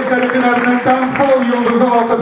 Gençler İttifakı'nın dansbol yıldızı Baltaş